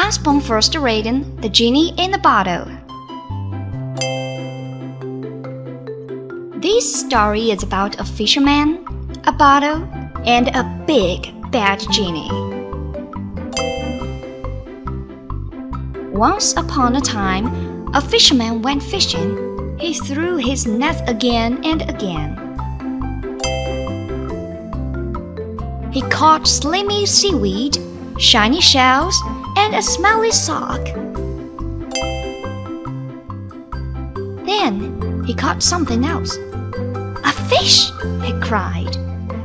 Usborne first reading The Genie in the Bottle. This story is about a fisherman, a bottle, and a big bad genie. Once upon a time, a fisherman went fishing. He threw his net again and again. He caught slimy seaweed, shiny shells, and a smelly sock. Then he caught something else. A fish, he cried.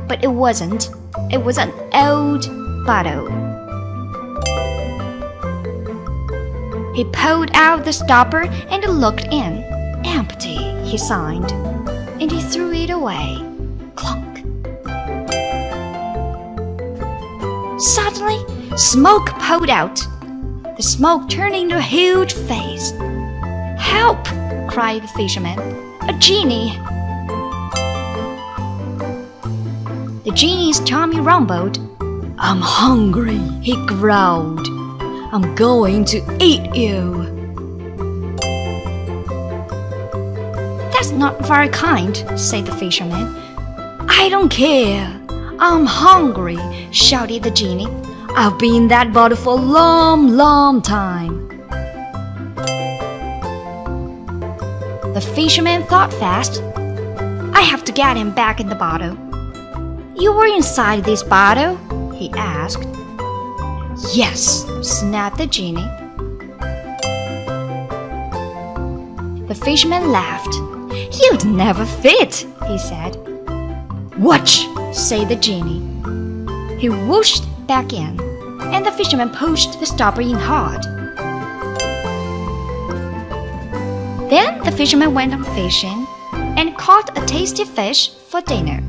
But it wasn't. It was an old bottle. He pulled out the stopper and looked in. Empty, he signed. And he threw it away. Clunk. Suddenly, smoke poured out. The smoke turned into a huge face. Help! cried the fisherman. A genie! The genie's tummy rumbled. I'm hungry, he growled. I'm going to eat you. That's not very kind, said the fisherman. I don't care. I'm hungry, shouted the genie. I've been in that bottle for a long, long time. The fisherman thought fast. I have to get him back in the bottle. You were inside this bottle? he asked. Yes, snapped the genie. The fisherman laughed. You'd never fit, he said. Watch, said the genie. He whooshed back in, and the fisherman pushed the stopper in hard. Then the fisherman went on fishing and caught a tasty fish for dinner.